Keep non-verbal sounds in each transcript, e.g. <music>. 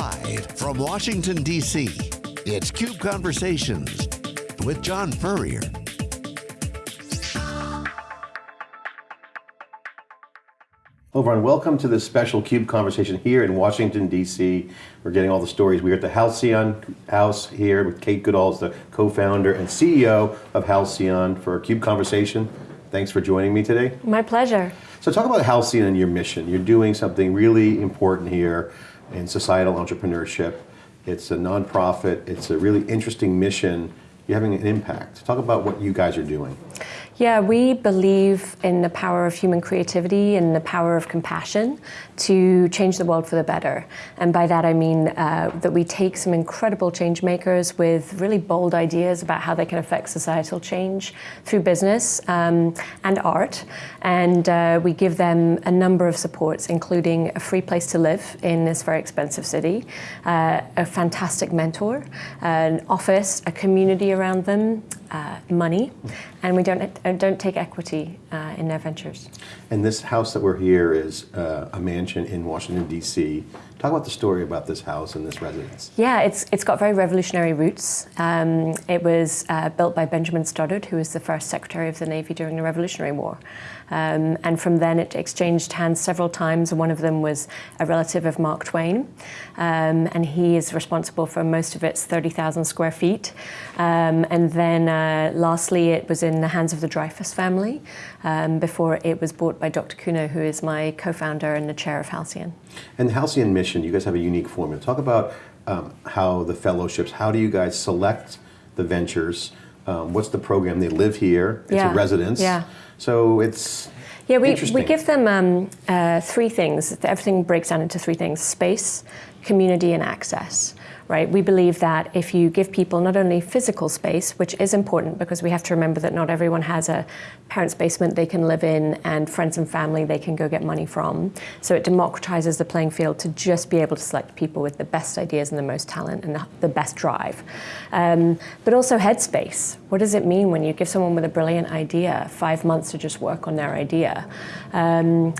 Live from Washington, D.C., it's CUBE Conversations with John Furrier. Hello everyone, welcome to this special CUBE conversation here in Washington, D.C. We're getting all the stories. We're at the Halcyon House here with Kate Goodall, as the co-founder and CEO of Halcyon for a CUBE conversation. Thanks for joining me today. My pleasure. So talk about Halcyon and your mission. You're doing something really important here in societal entrepreneurship. It's a nonprofit, it's a really interesting mission. You're having an impact. Talk about what you guys are doing. Yeah, we believe in the power of human creativity and the power of compassion to change the world for the better. And by that I mean uh, that we take some incredible change makers with really bold ideas about how they can affect societal change through business um, and art. And uh, we give them a number of supports, including a free place to live in this very expensive city, uh, a fantastic mentor, an office, a community around them, uh, money, and we don't uh, don't take equity uh, in their ventures. And this house that we're here is uh, a mansion in Washington D.C. Talk about the story about this house and this residence. Yeah, it's it's got very revolutionary roots. Um, it was uh, built by Benjamin Stoddert, who was the first Secretary of the Navy during the Revolutionary War. Um, and from then it exchanged hands several times. One of them was a relative of Mark Twain. Um, and he is responsible for most of its 30,000 square feet. Um, and then uh, lastly, it was in the hands of the Dreyfus family um, before it was bought by Dr. Kuno, who is my co-founder and the chair of Halcyon. And the Halcyon mission, you guys have a unique formula. Talk about um, how the fellowships, how do you guys select the ventures? Um, what's the program? They live here, it's yeah. a residence. Yeah. So it's yeah, we, we give them um, uh, three things. Everything breaks down into three things, space, community, and access right? We believe that if you give people not only physical space, which is important because we have to remember that not everyone has a parent's basement they can live in and friends and family they can go get money from. So it democratizes the playing field to just be able to select people with the best ideas and the most talent and the, best drive. Um, but also headspace. What does it mean when you give someone with a brilliant idea five months to just work on their idea? Um,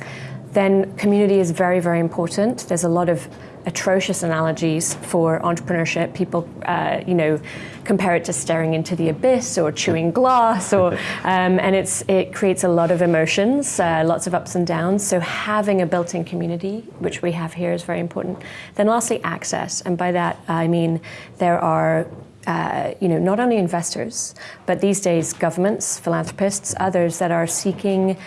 then community is very, very important. There's a lot of atrocious analogies for entrepreneurship. People, uh, you know, compare it to staring into the abyss or chewing glass, or <laughs> um, and it's it creates a lot of emotions, uh, lots of ups and downs. So having a built-in community, which we have here, is very important. Then lastly, access, and by that I mean there are uh, you know, not only investors, but these days governments, philanthropists, others that are seeking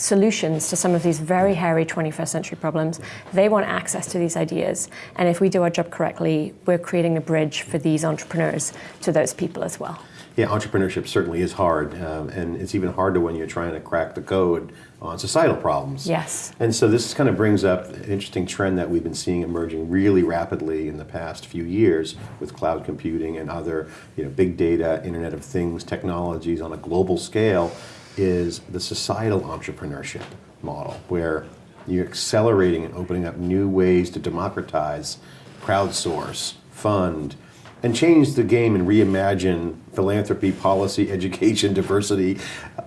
solutions to some of these very hairy 21st century problems. They want access to these ideas. And if we do our job correctly, we're creating a bridge for these entrepreneurs to those people as well. Yeah, entrepreneurship certainly is hard, um, and it's even harder when you're trying to crack the code on societal problems. Yes. And so this kind of brings up an interesting trend that we've been seeing emerging really rapidly in the past few years with cloud computing and other you know, big data, Internet of Things technologies on a global scale is the societal entrepreneurship model, where you're accelerating and opening up new ways to democratize, crowdsource, fund, and change the game and reimagine philanthropy, policy, <laughs> education, diversity,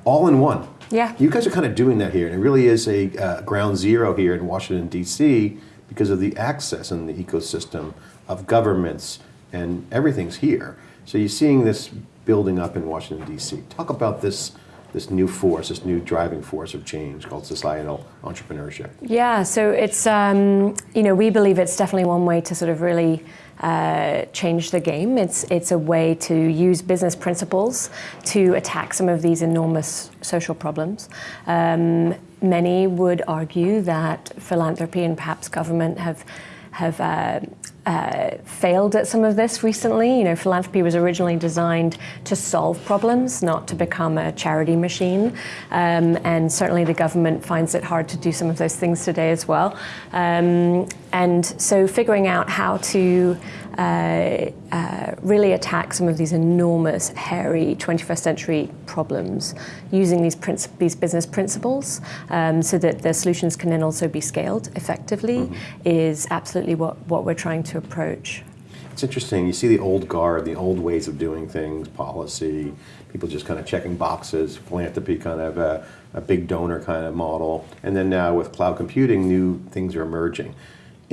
all in one. Yeah. You guys are kind of doing that here, and it really is a uh, ground zero here in Washington, D.C., because of the access and the ecosystem of governments, and everything's here. So you're seeing this building up in Washington, D.C. Talk about this this new force, this new driving force of change called societal entrepreneurship? Yeah, so it's, um, you know, we believe it's definitely one way to sort of really uh, change the game. It's, it's a way to use business principles to attack some of these enormous social problems. Um, many would argue that philanthropy and perhaps government have have uh, uh, failed at some of this recently. You know, philanthropy was originally designed to solve problems, not to become a charity machine. Um, and certainly the government finds it hard to do some of those things today as well. Um, and so figuring out how to uh, uh, really attack some of these enormous, hairy 21st century problems using these, these business principles um, so that the solutions can then also be scaled effectively mm -hmm. is absolutely what, what we're trying to approach. It's interesting. You see the old guard, the old ways of doing things, policy, people just kind of checking boxes, philanthropy kind of a, a big donor kind of model. And then now with cloud computing, new things are emerging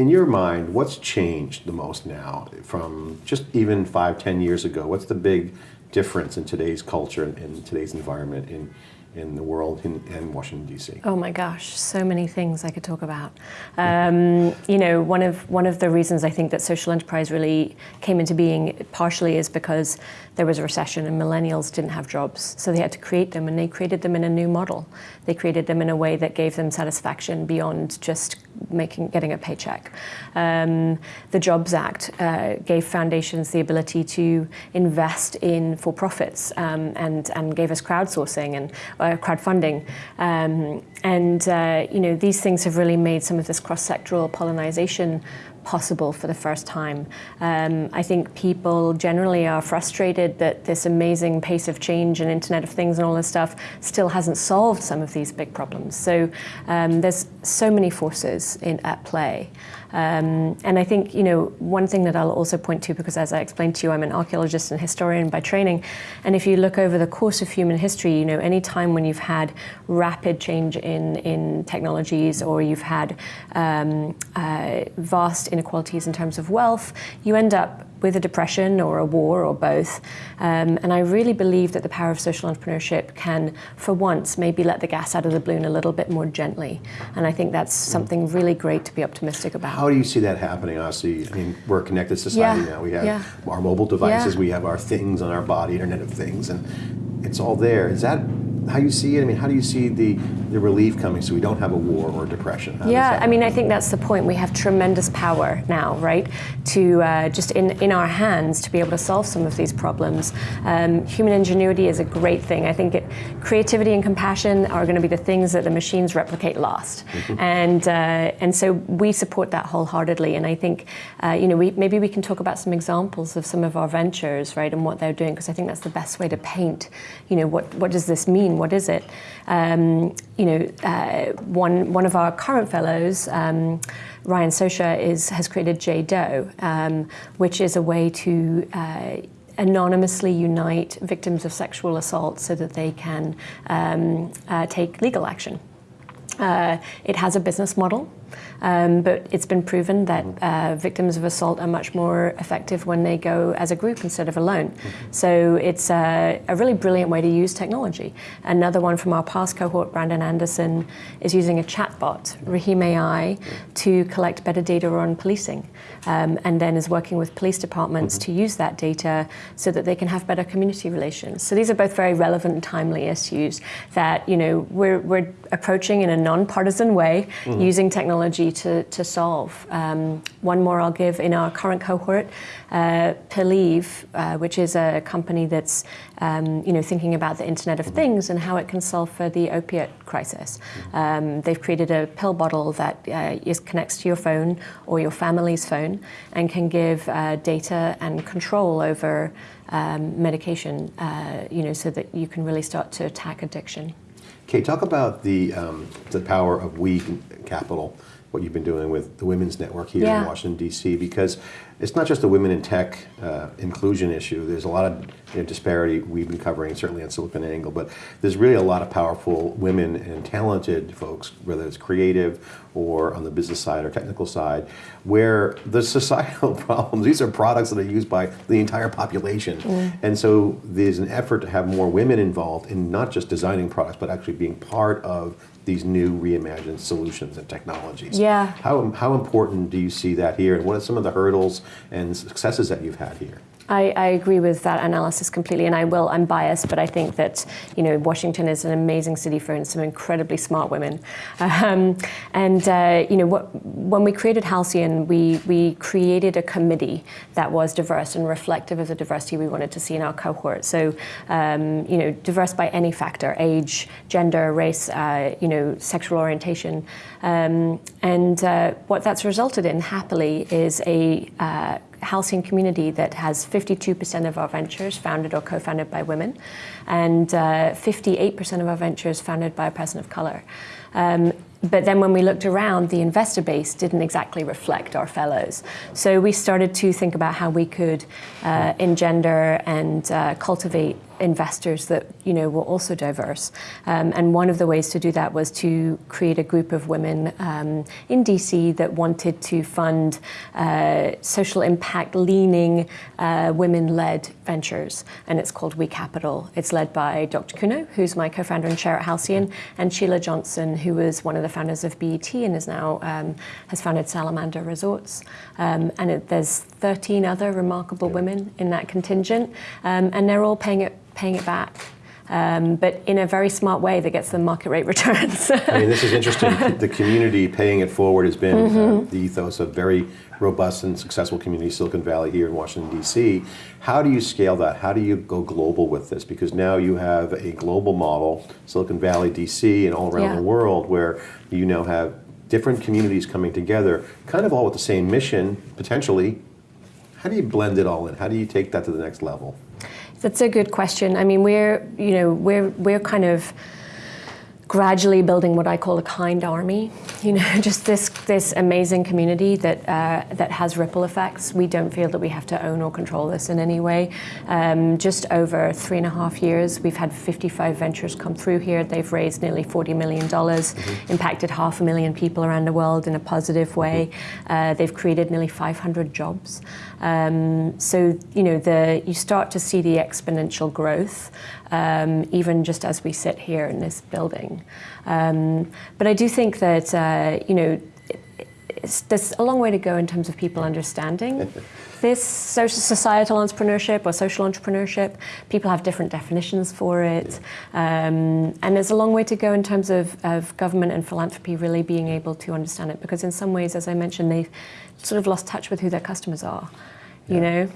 in your mind, what's changed the most now from just even five, ten years ago? What's the big difference in today's culture and in today's environment in, in the world in, in Washington D.C.? Oh my gosh, so many things I could talk about. Um, you know, one of one of the reasons I think that social enterprise really came into being partially is because there was a recession and millennials didn't have jobs, so they had to create them, and they created them in a new model. They created them in a way that gave them satisfaction beyond just making getting a paycheck. Um, the Jobs Act uh, gave foundations the ability to invest in for profits um, and and gave us crowdsourcing and uh, crowdfunding. Um, and uh, you know these things have really made some of this cross-sectoral pollination possible for the first time. Um, I think people generally are frustrated that this amazing pace of change and Internet of Things and all this stuff still hasn't solved some of these big problems. So um, there's so many forces in, at play. Um, and I think, you know, one thing that I'll also point to, because as I explained to you, I'm an archaeologist and historian by training, and if you look over the course of human history, you know, any time when you've had rapid change in, in technologies or you've had um, uh, vast inequalities in terms of wealth, you end up with a depression or a war or both. Um, and I really believe that the power of social entrepreneurship can, for once, maybe let the gas out of the balloon a little bit more gently. And I think that's something really great to be optimistic about. How do you see that happening? Honestly, I mean, we're a connected society Yeah, now. We have yeah. our mobile devices, Yeah. we have our things on our body, Internet of Things, and it's all there. Is that how you see it? I mean, how do you see the, the relief coming so we don't have a war or depression? How Yeah, I mean, I think that's the point. We have tremendous power now, right? To uh, just in, in our hands to be able to solve some of these problems. Um, human ingenuity is a great thing. I think it, creativity and compassion are going to be the things that the machines replicate last, and uh, and so we support that wholeheartedly. And I think, uh, you know, we, maybe we can talk about some examples of some of our ventures, right, and what they're doing, because I think that's the best way to paint, you know, what what does this mean? What is it? Um, you know, uh, one one of our current fellows. Um, Ryan Sosha is, has created JDoe, um, which is a way to uh, anonymously unite victims of sexual assault so that they can um, uh, take legal action. Uh, it has a business model, um, but it's been proven that uh, victims of assault are much more effective when they go as a group instead of alone. So it's a, a really brilliant way to use technology. Another one from our past cohort, Brandon Anderson, is using a chatbot, Raheem AI, to collect better data on policing, um, and then is working with police departments to use that data so that they can have better community relations. So these are both very relevant and timely issues that you know we're, we're approaching in a nonpartisan way using technology to, to solve. Um, one more I'll give in our current cohort, uh, uh, which is a company that's um, you know thinking about the Internet of Things and how it can solve for the opiate crisis. Um, they've created a pill bottle that uh, is, connects to your phone or your family's phone and can give uh, data and control over um, medication, uh, you know, so that you can really start to attack addiction. Okay, talk about the um, the power of we capital. What you've been doing with the Women's Network here Yeah. in Washington D.C. Because it's not just a women in tech uh, inclusion issue. There's a lot of you know, disparity we've been covering, certainly on SiliconANGLE, but there's really a lot of powerful women and talented folks, whether it's creative or on the business side or technical side, where the <laughs> societal problems. These are products that are used by the entire population, and so there's an effort to have more women involved in not just designing products, but actually being part of these new reimagined solutions and technologies. Yeah. How, how important do you see that here, and what are some of the hurdles and successes that you've had here? I, I agree with that analysis completely, and I will. I'm biased, but I think that you know Washington is an amazing city for some incredibly smart women. <laughs> Um, and uh, you know what, when we created Halcyon, we we created a committee that was diverse and reflective of the diversity we wanted to see in our cohort. So um, you know, diverse by any factor: age, gender, race, uh, you know, sexual orientation. Um, and uh, what that's resulted in, happily, is a uh, Halcyon community that has 52% of our ventures founded or co-founded by women, and uh, 58% of our ventures founded by a person of color. Um, but then when we looked around, the investor base didn't exactly reflect our fellows. So we started to think about how we could uh, engender and uh, cultivate investors that you know were also diverse. Um, and one of the ways to do that was to create a group of women um, in DC that wanted to fund uh, social impact leaning uh, women-led ventures, and it's called We Capital. It's led by Dr. Kuno, who's my co-founder and chair at Halcyon, and Sheila Johnson, who was one of the founders of BET and is now um, has founded Salamander Resorts. Um, and it, there's 13 other remarkable yeah. women in that contingent, um, and they're all paying it paying it back. Um, but in a very smart way that gets them market rate <laughs> returns. I mean, this is interesting. <laughs> the community paying it forward has been mm -hmm. uh, the ethos of very robust and successful community, Silicon Valley here in Washington, D.C. How do you scale that? How do you go global with this? Because now you have a global model, Silicon Valley, D.C., and all around yeah. the world, where you now have different communities coming together, kind of all with the same mission, potentially. How do you blend it all in? How do you take that to the next level? That's a good question. I mean, we're, you know, we're, we're kind of gradually building what I call a kind army. You know, <laughs> just this this amazing community that uh, that has ripple effects. We don't feel that we have to own or control this in any way. Um, just over three and a half years, we've had 55 ventures come through here. They've raised nearly 40 million dollars, mm -hmm. impacted half a million people around the world in a positive way. Uh, they've created nearly 500 jobs. Um, so you know, the you start to see the exponential growth um, even just as we sit here in this building. Um, but I do think that, uh, you know, there's a long way to go in terms of people understanding <laughs> this social societal entrepreneurship or social entrepreneurship. People have different definitions for it. Um, and there's a long way to go in terms of, of government and philanthropy really being able to understand it because in some ways, as I mentioned, they've sort of lost touch with who their customers are, you yeah. know?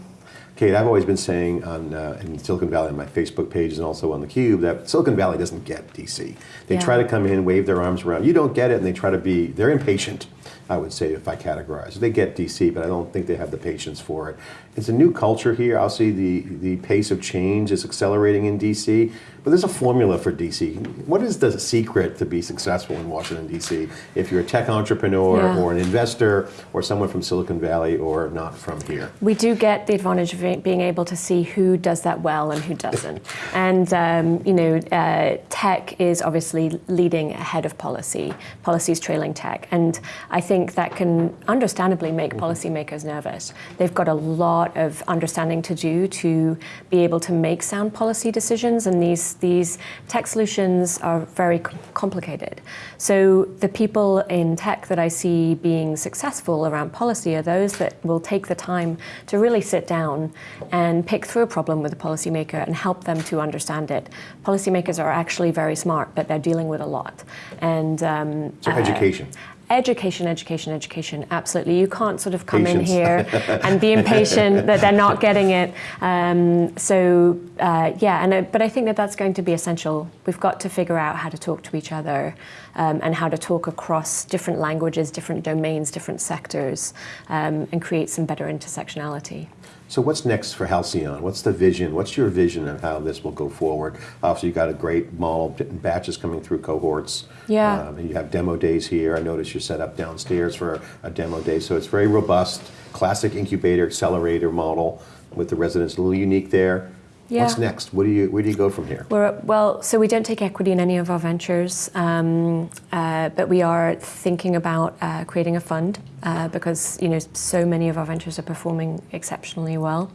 Kate, I've always been saying on uh, in Silicon Valley on my Facebook pages and also on the Cube that Silicon Valley doesn't get DC. They yeah. try to come in, wave their arms around. You don't get it, and they try to be. They're impatient. I would say if I categorize. They get DC, but I don't think they have the patience for it. It's a new culture here. I'll see the the pace of change is accelerating in DC. But there's a formula for DC. What is the secret to be successful in Washington, D.C. if you're a tech entrepreneur yeah. or an investor or someone from Silicon Valley or not from here? We do get the advantage of being able to see who does that well and who doesn't. <laughs> and, um, you know, uh, tech is obviously leading ahead of policy. Policy is trailing tech. And I think that can understandably make mm-hmm. policymakers nervous. They've got a lot of understanding to do to be able to make sound policy decisions and these these tech solutions are very complicated. So the people in tech that I see being successful around policy are those that will take the time to really sit down and pick through a problem with a policymaker and help them to understand it. Policymakers are actually very smart, but they're dealing with a lot. And um, so education. Uh, Education, education, education, absolutely. You can't sort of come Patience. in here and be impatient that they're not getting it. Um, so, uh, yeah, and uh, but I think that that's going to be essential. We've got to figure out how to talk to each other um, and how to talk across different languages, different domains, different sectors, um, and create some better intersectionality. So what's next for Halcyon? What's the vision? What's your vision of how this will go forward? Obviously, you've got a great model, batches coming through cohorts. Yeah. Um, and you have demo days here. I noticed you're set up downstairs for a demo day. So it's very robust, classic incubator, accelerator model with the residents. A little unique there. Yeah. What's next? What do you, where do you go from here? We're, well, so we don't take equity in any of our ventures, um, uh, but we are thinking about uh, creating a fund uh, because you know so many of our ventures are performing exceptionally well.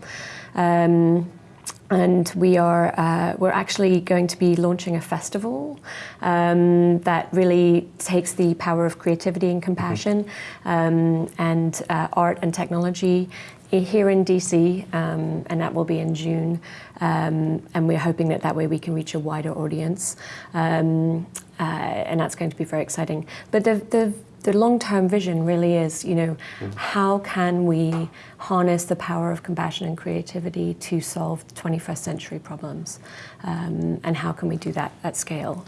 Um, and we are uh, we're actually going to be launching a festival um, that really takes the power of creativity and compassion um, and uh, art and technology here in DC, um, and that will be in June. Um, and we're hoping that that way we can reach a wider audience. Um, uh, and that's going to be very exciting. But the, the, the long-term vision really is, you know, mm. how can we harness the power of compassion and creativity to solve 21st century problems? Um, and how can we do that at scale?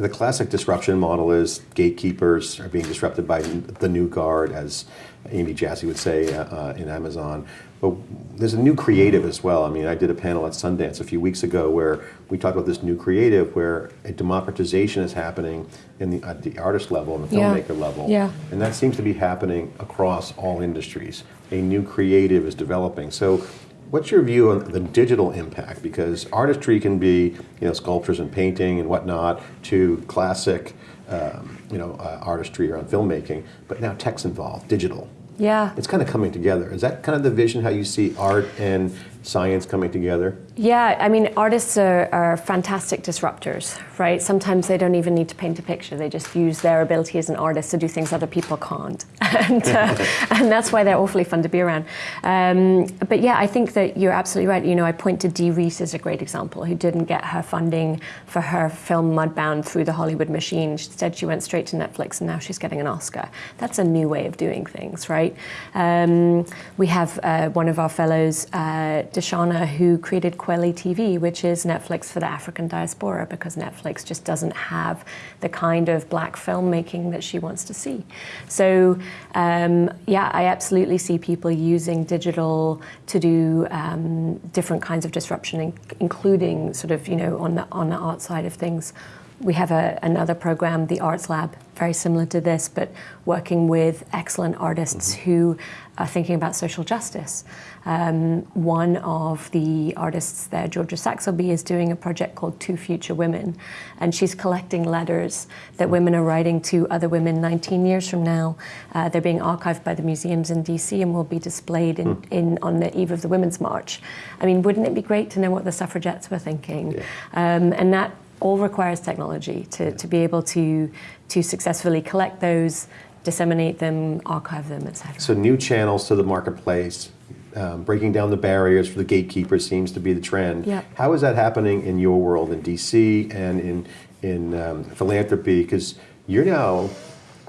The classic disruption model is gatekeepers are being disrupted by the new guard, as Andy Jassy would say uh, uh, in Amazon. But there's a new creative as well. I mean, I did a panel at Sundance a few weeks ago where we talked about this new creative, where a democratization is happening in the, at the artist level and the Yeah. filmmaker level. Yeah. And that seems to be happening across all industries. A new creative is developing. So what's your view on the digital impact? Because artistry can be, you know, sculptures and painting and whatnot, to classic, um, you know, uh, artistry around filmmaking, but now tech's involved, digital. Yeah. It's kind of coming together. Is that kind of the vision, how you see art and science coming together? Yeah, I mean, artists are, are fantastic disruptors, right? Sometimes they don't even need to paint a picture. They just use their ability as an artist to do things other people can't. <laughs> and, uh, <laughs> and that's why they're awfully fun to be around. Um, but yeah, I think that you're absolutely right. You know, I point to Dee Rees as a great example, who didn't get her funding for her film Mudbound through the Hollywood machine. Instead, she went straight to Netflix and now she's getting an Oscar. That's a new way of doing things, right? Um, we have uh, one of our fellows, uh, DeShuna, who created Kweli TV, which is Netflix for the African diaspora, because Netflix just doesn't have the kind of black filmmaking that she wants to see. So, um, yeah, I absolutely see people using digital to do um, different kinds of disruption, including sort of, you know, on the, on the art side of things. We have a, another program, the Arts Lab, very similar to this, but working with excellent artists who are thinking about social justice. Um, one of the artists there, Georgia Saxelby, is doing a project called Two Future Women, and she's collecting letters that women are writing to other women 19 years from now. Uh, they're being archived by the museums in DC and will be displayed in, in on the eve of the Women's March. I mean, wouldn't it be great to know what the suffragettes were thinking? Yeah. Um, and that all requires technology to, to be able to, to successfully collect those, disseminate them, archive them, etc. So new channels to the marketplace, um, breaking down the barriers for the gatekeepers seems to be the trend. Yeah. How is that happening in your world in DC and in in um, philanthropy? Because you're now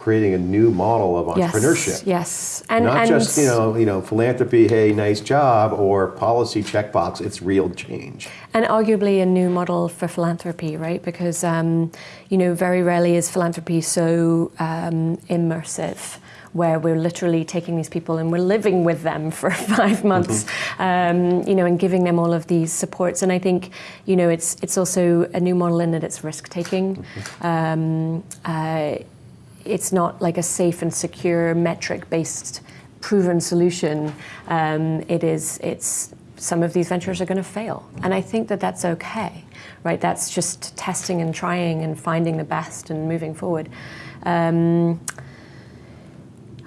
creating a new model of entrepreneurship. Yes, yes. And, Not and just you know you know philanthropy, hey, nice job, or policy checkbox. It's real change. And arguably a new model for philanthropy, right? Because, um, you know, very rarely is philanthropy so um, immersive, where we're literally taking these people and we're living with them for <laughs> five months, um, you know, and giving them all of these supports. And I think, you know, it's it's also a new model in that it's risk taking. Um, uh, it's not like a safe and secure metric based proven solution. Um, it is it's some of these ventures are going to fail. And I think that that's okay, right? That's just testing and trying and finding the best and moving forward. Um,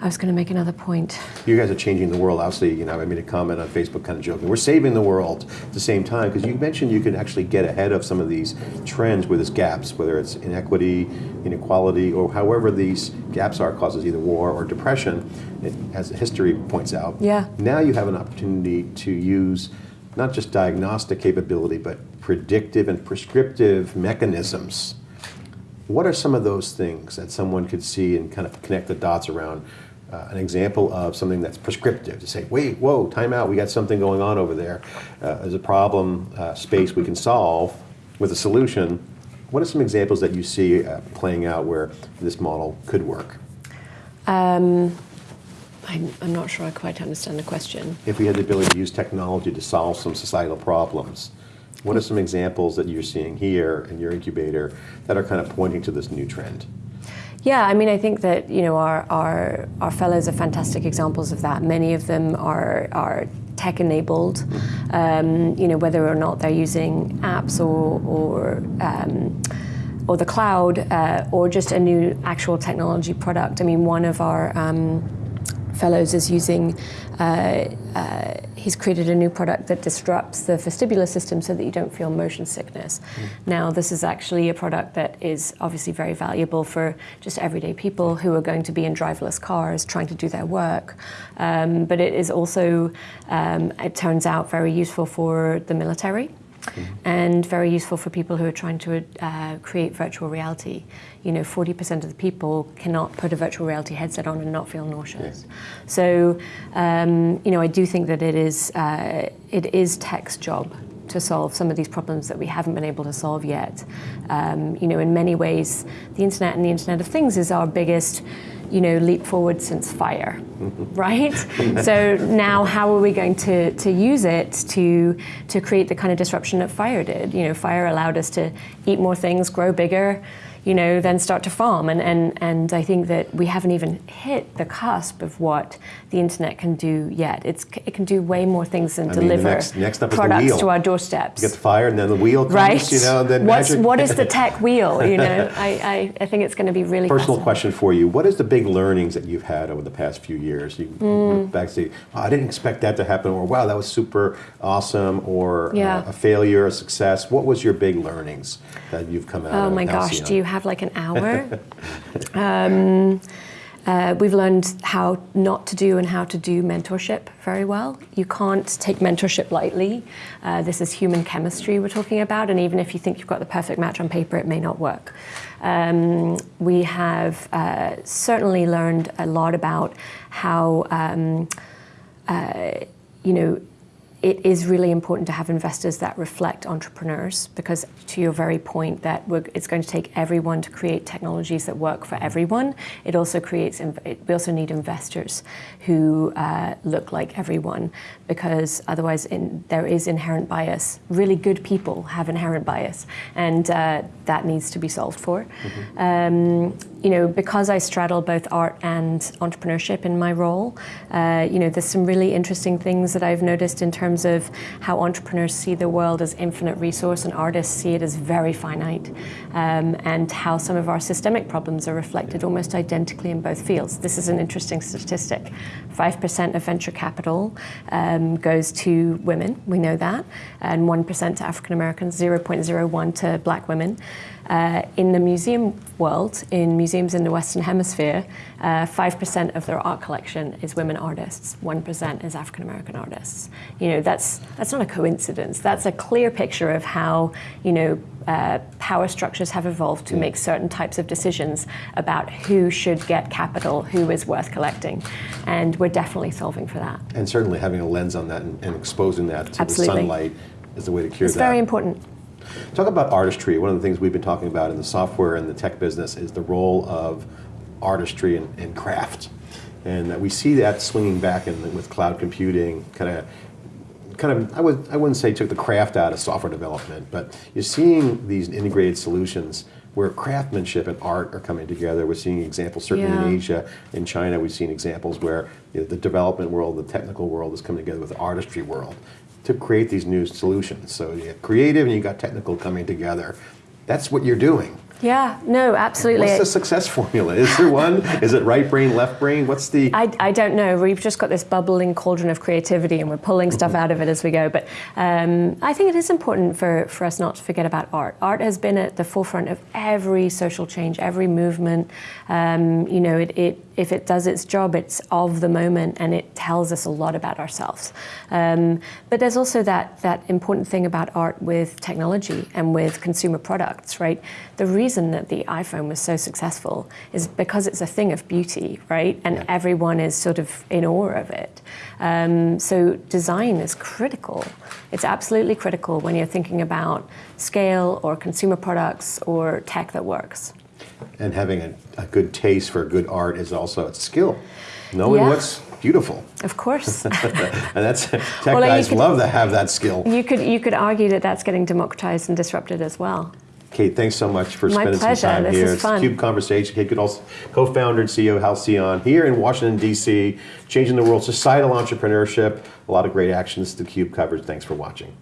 I was going to make another point. You guys are changing the world. Obviously, you know, I made a comment on Facebook, kind of joking. We're saving the world at the same time because you mentioned you can actually get ahead of some of these trends where there's gaps, whether it's inequity, inequality, or however these gaps are causes either war or depression, it, as history points out. Yeah. Now you have an opportunity to use not just diagnostic capability, but predictive and prescriptive mechanisms. What are some of those things that someone could see and kind of connect the dots around? Uh, an example of something that's prescriptive to say, wait, whoa, time out, we got something going on over there. Uh, there's a problem uh, space we can solve with a solution. What are some examples that you see uh, playing out where this model could work? Um, I'm, I'm not sure I quite understand the question. If we had the ability to use technology to solve some societal problems, what are some examples that you're seeing here in your incubator that are kind of pointing to this new trend? Yeah, I mean, I think that you know our our, our fellows are fantastic examples of that. Many of them are are tech enabled. Um, you know, whether or not they're using apps or or um, or the cloud uh, or just a new actual technology product. I mean, one of our um, fellows is using. Uh, uh, he's created a new product that disrupts the vestibular system so that you don't feel motion sickness. Now, this is actually a product that is obviously very valuable for just everyday people who are going to be in driverless cars trying to do their work. Um, but it is also, um, it turns out, very useful for the military and very useful for people who are trying to uh, create virtual reality. You know, 40% of the people cannot put a virtual reality headset on and not feel nauseous. So, um, you know, I do think that it is uh, it is tech's job to solve some of these problems that we haven't been able to solve yet. Um, you know, in many ways, the internet and the Internet of Things is our biggest you know, leap forward since fire, right? <laughs> so now how are we going to, to use it to, to create the kind of disruption that fire did? You know, fire allowed us to eat more things, grow bigger, you know, then start to farm. And, and, and I think that we haven't even hit the cusp of what the internet can do yet. It's, it can do way more things than I mean, deliver next- next up is the products to our doorsteps. You get the fire, and then the wheel comes, right? you know, and then What's, magic. what is the tech <laughs> wheel? You know, I, I, I think it's going to be really Personal question for you. What is the big learnings that you've had over the past few years? You Mm. back and say, wow, I didn't expect that to happen, or wow, that was super awesome, or uh, Yeah. a failure, a success. What was your big learnings that you've come out Oh of my gosh, do you have like an hour? <laughs> um, uh, we've learned how not to do and how to do mentorship very well. You can't take mentorship lightly. Uh, this is human chemistry we're talking about, and even if you think you've got the perfect match on paper, it may not work. Um, we have uh, certainly learned a lot about how, um, uh, you know, it is really important to have investors that reflect entrepreneurs because to your very point that it's going to take everyone to create technologies that work for everyone. It also creates it, we also need investors who uh, look like everyone because otherwise in, there is inherent bias. Really good people have inherent bias and uh, that needs to be solved for. Um, you know because I straddle both art and entrepreneurship in my role uh, you know there's some really interesting things that I've noticed in terms of how entrepreneurs see the world as infinite resource and artists see it as very finite, um, and how some of our systemic problems are reflected almost identically in both fields. This is an interesting statistic. 5% of venture capital um, goes to women, we know that, and 1% to African Americans, 0.01 to black women. Uh, in the museum world, in museums in the Western Hemisphere, uh, 5% of their art collection is women artists, 1% is African American artists. You know, that's, that's not a coincidence. That's a clear picture of how, you know, uh, power structures have evolved to make certain types of decisions about who should get capital, who is worth collecting. And we're definitely solving for that. and certainly having a lens on that and, and exposing that to Absolutely. the sunlight is the way to cure It's that. It's very important. Talk about artistry. One of the things we've been talking about in the software and the tech business is the role of artistry and, and craft. And that we see that swinging back in, with cloud computing, kind of, kind of. I would, I wouldn't say took the craft out of software development, but you're seeing these integrated solutions where craftsmanship and art are coming together. We're seeing examples certainly Yeah. in Asia, in China. We've seen examples where you know, the development world, the technical world, is coming together with the artistry world to create these new solutions. So you have creative and you got technical coming together. That's what you're doing. Yeah, no, absolutely. What's the success formula? Is there one? Is it right brain, left brain? What's the I, I don't know. We've just got this bubbling cauldron of creativity and we're pulling stuff out of it as we go. But um, I think it is important for, for us not to forget about art. Art has been at the forefront of every social change, every movement. Um, you know, it, it, if it does its job, it's of the moment and it tells us a lot about ourselves. Um, but there's also that, that important thing about art with technology and with consumer products, right? The reason that the iPhone was so successful is because it's a thing of beauty, right? And Yeah. everyone is sort of in awe of it. Um, so design is critical. It's absolutely critical when you're thinking about scale or consumer products or tech that works. and having a, a good taste for good art is also a skill. Knowing Yeah. what's beautiful. Of course. <laughs> And that's <laughs> tech Well, guys could- love to have that skill. you could you could argue that that's getting democratized and disrupted as well. Kate, thanks so much for My spending pleasure. some time This here. is it's fun. Cube Conversation. Kate Goodall, co-founder and CEO of Halcyon here in Washington, D.C., changing the world, societal entrepreneurship, a lot of great actions the Cube covers. Thanks for watching.